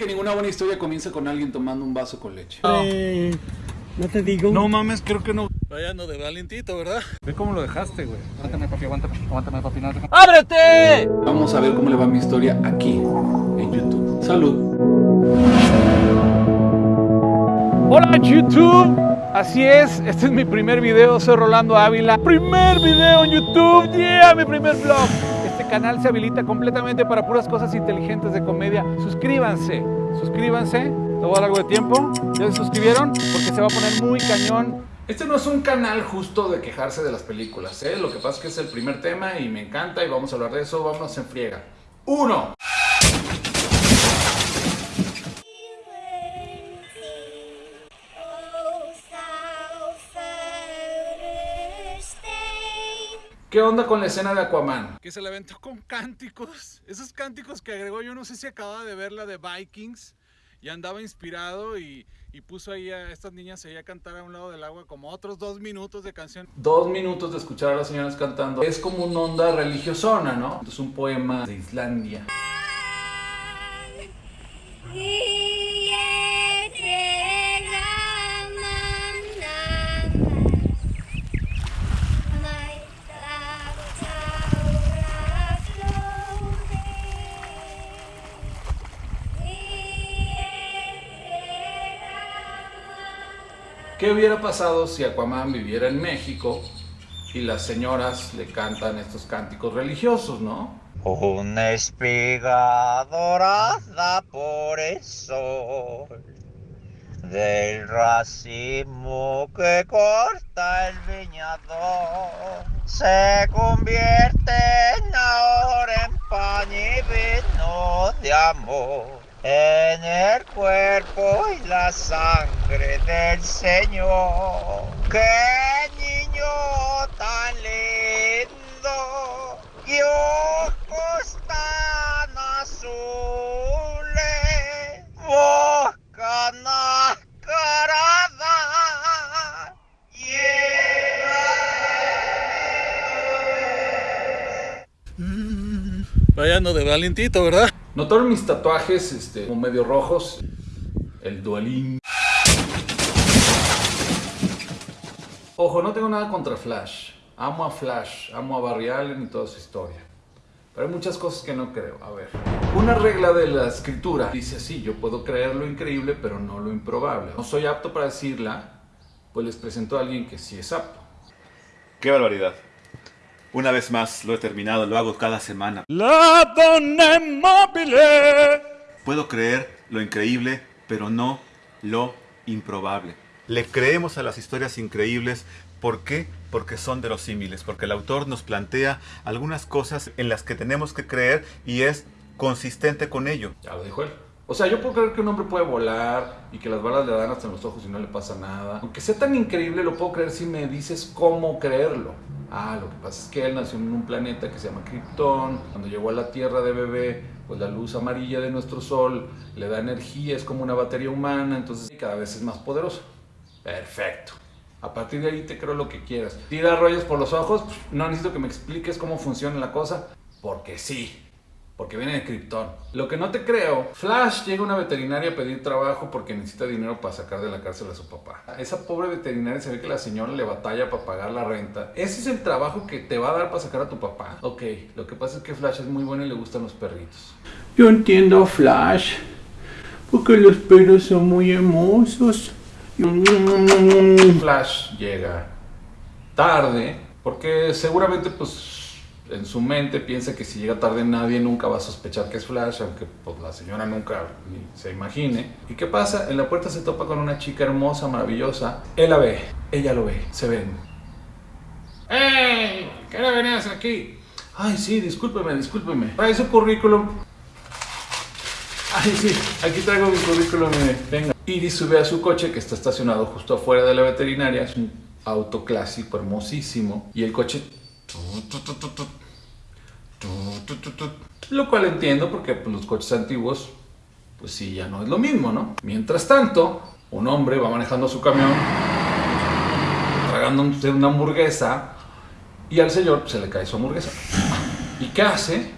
que ninguna buena historia comienza con alguien tomando un vaso con leche. Eh, no te digo. No mames, creo que no. Vaya no de valientito, ¿verdad? Ve cómo lo dejaste, güey. Aguántame, papi, aguántame, aguántame, papi. No, ¡Ábrete! Vamos a ver cómo le va mi historia aquí, en YouTube. Salud. Hola YouTube, así es, este es mi primer video, soy Rolando Ávila. Primer video en YouTube, yeah, mi primer vlog. Canal se habilita completamente para puras cosas inteligentes de comedia. Suscríbanse, suscríbanse, te voy a dar de tiempo. ¿Ya se suscribieron? Porque se va a poner muy cañón. Este no es un canal justo de quejarse de las películas, ¿eh? Lo que pasa es que es el primer tema y me encanta y vamos a hablar de eso. Vámonos en friega. Uno. ¿Qué onda con la escena de Aquaman? Que se la aventó con cánticos. Esos cánticos que agregó, yo no sé si acababa de ver la de Vikings y andaba inspirado y, y puso ahí a estas niñas ahí a cantar a un lado del agua como otros dos minutos de canción. Dos minutos de escuchar a las señoras cantando. Es como una onda religiosona, ¿no? Es un poema de Islandia. ¿Qué hubiera pasado si Aquaman viviera en México y las señoras le cantan estos cánticos religiosos, no? Una espiga dorada por el sol del racimo que corta el viñador se convierte ahora en pan y vino de amor en el cuerpo y la sangre del Señor. ¡Qué niño tan lindo! ¡Y ojos tan azules! ¡Boca nacarada! Vaya no de valientito, ¿verdad? ¿Notaron mis tatuajes este, como medio rojos? El duelín. Ojo, no tengo nada contra Flash. Amo a Flash, amo a Barry Allen y toda su historia. Pero hay muchas cosas que no creo. A ver, una regla de la escritura dice así, yo puedo creer lo increíble, pero no lo improbable. No soy apto para decirla, pues les presento a alguien que sí es apto. ¡Qué barbaridad! Una vez más lo he terminado, lo hago cada semana. La donna mobile. Puedo creer lo increíble, pero no lo improbable. Le creemos a las historias increíbles. ¿Por qué? Porque son verosímiles, porque el autor nos plantea algunas cosas en las que tenemos que creer y es consistente con ello. Ya lo dijo él. O sea, yo puedo creer que un hombre puede volar y que las balas le dan hasta en los ojos y no le pasa nada. Aunque sea tan increíble, lo puedo creer si me dices cómo creerlo. Ah, lo que pasa es que él nació en un planeta que se llama Krypton. Cuando llegó a la Tierra de bebé, pues la luz amarilla de nuestro Sol le da energía, es como una batería humana, entonces cada vez es más poderoso. Perfecto. A partir de ahí te creo lo que quieras. Tira rollos por los ojos, no necesito que me expliques cómo funciona la cosa, porque sí porque viene de Krypton. Lo que no te creo, Flash llega a una veterinaria a pedir trabajo porque necesita dinero para sacar de la cárcel a su papá. esa pobre veterinaria se ve que la señora le batalla para pagar la renta. Ese es el trabajo que te va a dar para sacar a tu papá. Ok, lo que pasa es que Flash es muy bueno y le gustan los perritos. Yo entiendo a Flash, porque los perros son muy hermosos. Flash llega tarde porque seguramente pues en su mente piensa que si llega tarde nadie nunca va a sospechar que es Flash, aunque pues, la señora nunca se imagine. ¿Y qué pasa? En la puerta se topa con una chica hermosa, maravillosa. Él la ve, ella lo ve, se ven. ¡Ey! ¿Qué hora venías aquí? Ay, sí, discúlpeme, discúlpeme. Trae su currículum. Ay, sí, aquí traigo mi currículum, venga. Iris sube a su coche que está estacionado justo afuera de la veterinaria. Es un auto clásico, hermosísimo. Y el coche lo cual entiendo porque pues, los coches antiguos, pues sí, ya no es lo mismo, ¿no? Mientras tanto, un hombre va manejando su camión, tragando una hamburguesa, y al señor se le cae su hamburguesa. ¿Y qué hace?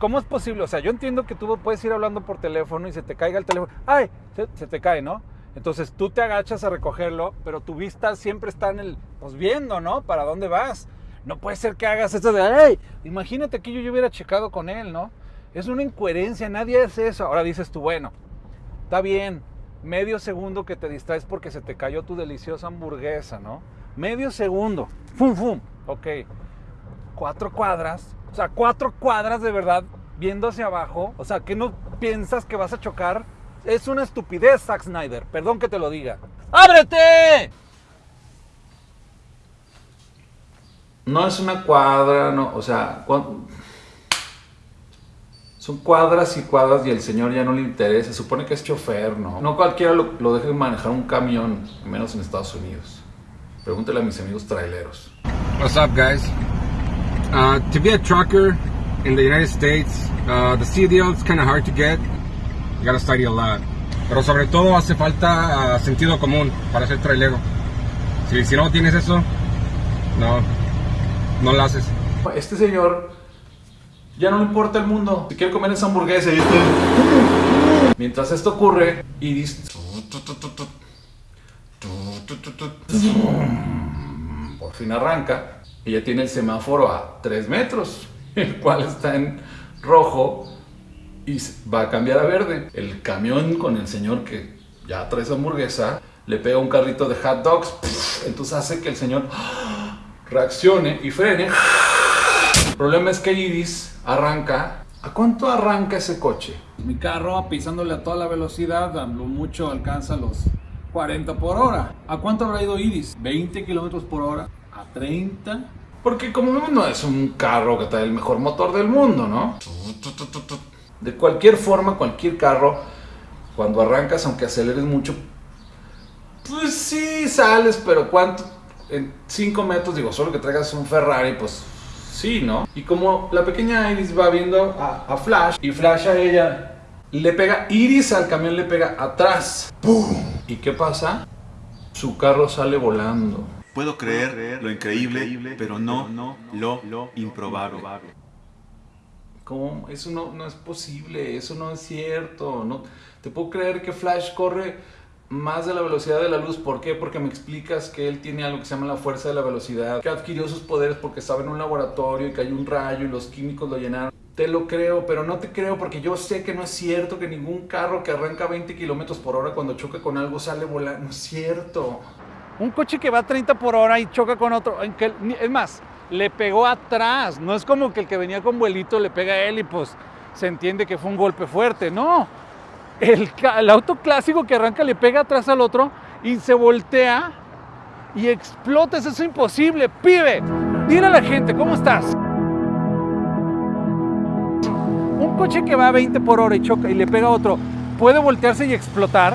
¿cómo es posible? O sea, yo entiendo que tú puedes ir hablando por teléfono y se te caiga el teléfono. ¡Ay! Se, se te cae, ¿no? Entonces tú te agachas a recogerlo, pero tu vista siempre está en el, pues viendo, ¿no? ¿Para dónde vas? No puede ser que hagas eso de, ¡ay! Imagínate que yo, yo hubiera checado con él, ¿no? Es una incoherencia, nadie hace eso. Ahora dices tú, bueno, está bien, medio segundo que te distraes porque se te cayó tu deliciosa hamburguesa, ¿no? Medio segundo, ¡fum, fum! Ok, cuatro cuadras, o sea, cuatro cuadras de verdad viendo hacia abajo, o sea, que no piensas que vas a chocar. Es una estupidez, Zack Snyder, perdón que te lo diga. ¡Ábrete! No es una cuadra, no, o sea, son cuadras y cuadras y el señor ya no le interesa. Se supone que es chofer, ¿no? No cualquiera lo, lo deje manejar un camión, menos en Estados Unidos. Pregúntale a mis amigos traileros. What's up, guys? Uh, to be a trucker in the United States, uh, the CDL is kind of hard to get. Gotta study a lot. Pero sobre todo hace falta uh, sentido común para ser trailero. Si, no tienes eso, no, no lo haces. Este señor ya no le importa el mundo. Si quiere comer esa hamburguesa, y este- mientras esto ocurre, Iris por fin arranca. Ella tiene el semáforo a 3 metros, el cual está en rojo y va a cambiar a verde. El camión con el señor que ya trae esa hamburguesa le pega un carrito de hot dogs, entonces hace que el señor reaccione y frene. El problema es que Iris arranca. ¿A cuánto arranca ese coche? Mi carro pisándole a toda la velocidad, a lo mucho alcanza los 40 por hora. ¿A cuánto habrá ido Iris? ¿20 kilómetros por hora? ¿A 30? Porque como no es un carro que trae el mejor motor del mundo, ¿no? De cualquier forma, cualquier carro, cuando arrancas, aunque aceleres mucho, pues sí sales, pero ¿cuánto? En 5 metros, digo, solo que traigas un Ferrari, pues sí, ¿no? Y como la pequeña Iris va viendo a, Flash, y Flash a ella le pega, Iris al camión le pega atrás. ¡Pum! ¿Y qué pasa? Su carro sale volando. Puedo creer lo increíble, pero no lo improbable. Eso no, no es posible, eso no es cierto. No, te puedo creer que Flash corre más de la velocidad de la luz. ¿Por qué? Porque me explicas que él tiene algo que se llama la fuerza de la velocidad, que adquirió sus poderes porque estaba en un laboratorio y cayó un rayo y los químicos lo llenaron. Te lo creo, pero no te creo porque yo sé que no es cierto que ningún carro que arranca 20 kilómetros por hora cuando choca con algo sale volando. No es cierto. Un coche que va a 30 por hora y choca con otro. es más, le pegó atrás. No es como que el que venía con vuelito le pega a él y pues se entiende que fue un golpe fuerte. No. El, auto clásico que arranca le pega atrás al otro y se voltea y explota. Eso es imposible. Pibe, dile a la gente, ¿cómo estás? Un coche que va a 20 por hora y choca y le pega a otro, ¿puede voltearse y explotar?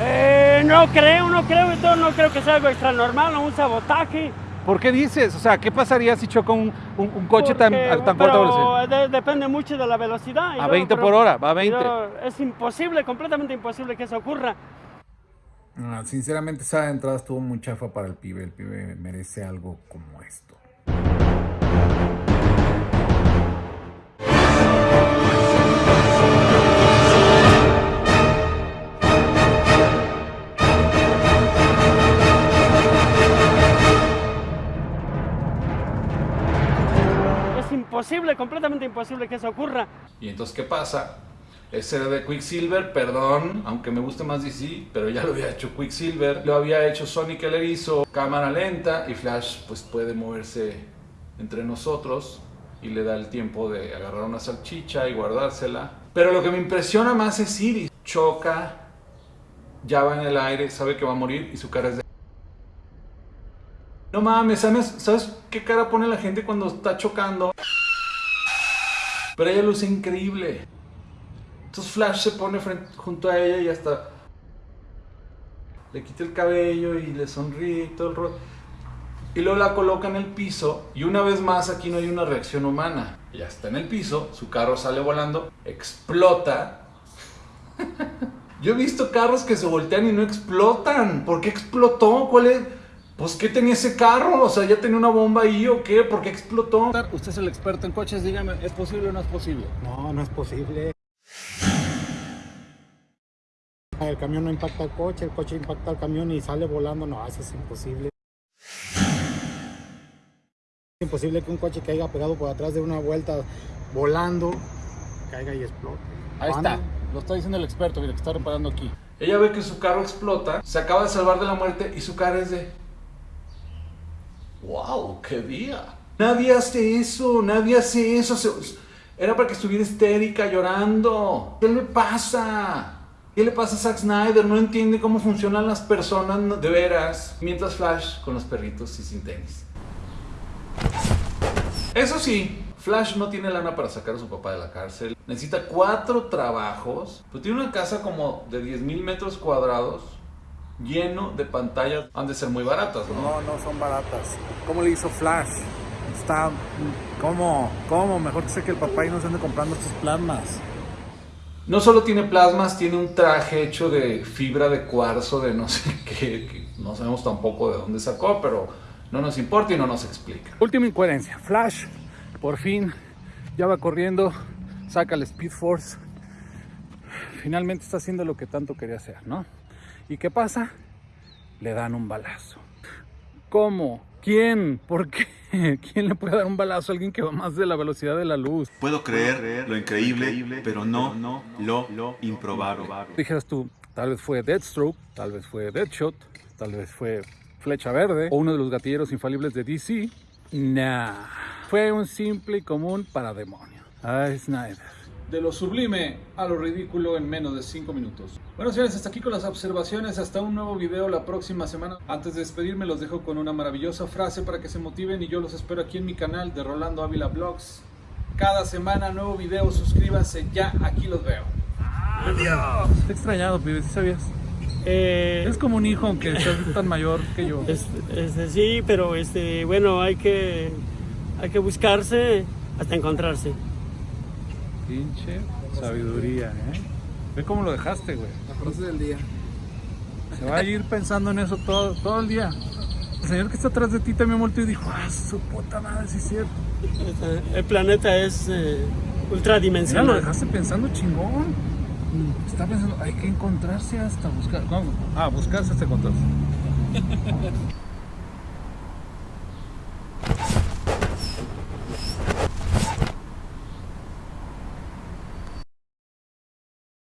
Eh, no creo, no creo, entonces no creo que sea algo extra normal o un sabotaje. ¿Por qué dices? O sea, ¿qué pasaría si choca un, un- un coche tan, Porque- tan corta velocidad? de- depende mucho de la velocidad. y A luego, 20 pero- por hora, va a y 20. luego Es imposible, completamente imposible que eso ocurra. Sinceramente, esa entrada estuvo muy chafa para el pibe. El pibe merece algo como esto. Imposible que eso ocurra. Y entonces, ¿qué pasa? Ese era de Quicksilver, perdón, aunque me guste más DC, pero ya lo había hecho Quicksilver. Lo había hecho Sonic el erizo, cámara lenta y Flash pues puede moverse entre nosotros y le da el tiempo de agarrar una salchicha y guardársela. Pero lo que me impresiona más es Iris. Choca, ya va en el aire, sabe que va a morir y su cara es de... No mames, ¿sabes, ¿sabes qué cara pone la gente cuando está chocando? Pero ella luce increíble. Entonces Flash se pone frente- junto a ella y hasta le quita el cabello y le sonríe y todo el rollo. Y luego la coloca en el piso y una vez más aquí no hay una reacción humana. Ya está en el piso, su carro sale volando, explota. Yo he visto carros que se voltean y no explotan. ¿Por qué explotó? ¿Cuál es? Pues, ¿qué tenía ese carro? O sea, ¿ya tenía una bomba ahí o qué? ¿Por qué explotó? Usted es el experto en coches, dígame, ¿es posible o no es posible? No, no es posible. El camión no impacta al coche, el coche impacta al camión y sale volando. No, eso es imposible. Es imposible que un coche caiga pegado por atrás de una vuelta volando, caiga y explote. Ahí ¿Cuándo? está, lo está diciendo el experto, mira, que está reparando aquí. Ella ve que su carro explota, se acaba de salvar de la muerte y su cara es de... ¡Wow! ¡Qué día! Nadie hace eso, nadie hace eso. Era para que estuviera histérica, llorando. ¿Qué le pasa? ¿Qué le pasa a Zack Snyder? No entiende cómo funcionan las personas de veras. Mientras Flash con los perritos y sin tenis. Eso sí, Flash no tiene lana para sacar a su papá de la cárcel. Necesita cuatro trabajos. Pero tiene una casa como de 10 mil metros cuadrados, lleno de pantallas. Han de ser muy baratas, ¿no? No, no son baratas. ¿Cómo le hizo Flash? Está... ¿Cómo? ¿Cómo? Mejor que sé que el papá y no se ande comprando estos plasmas. No solo tiene plasmas, tiene un traje hecho de fibra de cuarzo, de no sé qué, que no sabemos tampoco de dónde sacó, pero no nos importa y no nos explica. Última incoherencia. Flash, por fin, ya va corriendo, saca el Speed Force. Finalmente está haciendo lo que tanto quería hacer, ¿no? ¿Y qué pasa? Le dan un balazo. ¿Cómo? ¿Quién? ¿Por qué? ¿Quién le puede dar un balazo a alguien que va más de la velocidad de la luz? Puedo creer lo increíble, pero no lo improbable. Dijeras tú, tal vez fue Deathstroke, tal vez fue Deadshot, tal vez fue Flecha Verde o uno de los gatilleros infalibles de DC. Nah, fue un simple y común parademonio. Ay, Snyder. De lo sublime a lo ridículo en menos de 5 minutos. Bueno, señores, hasta aquí con las observaciones. Hasta un nuevo video la próxima semana. Antes de despedirme, los dejo con una maravillosa frase para que se motiven y yo los espero aquí en mi canal de Rolando Ávila Vlogs. Cada semana nuevo video, suscríbanse ya, aquí los veo. Adiós. Te he extrañado, pibe, ¿sí sabías? Eh, Es como un hijo, aunque seas tan mayor que yo. este, este, sí, pero este, bueno, hay que, hay que buscarse hasta encontrarse. Pinche sabiduría, ¿eh? Ve cómo lo dejaste, güey. La frase del día. Se va a ir pensando en eso todo, todo el día. El señor que está atrás de ti también volteó y dijo, ah, su puta madre, sí es cierto. El planeta es eh, Mira, lo ultradimensional. dejaste pensando chingón. Está pensando, hay que encontrarse hasta buscar. ¿Cómo? Ah, buscarse hasta encontrarse.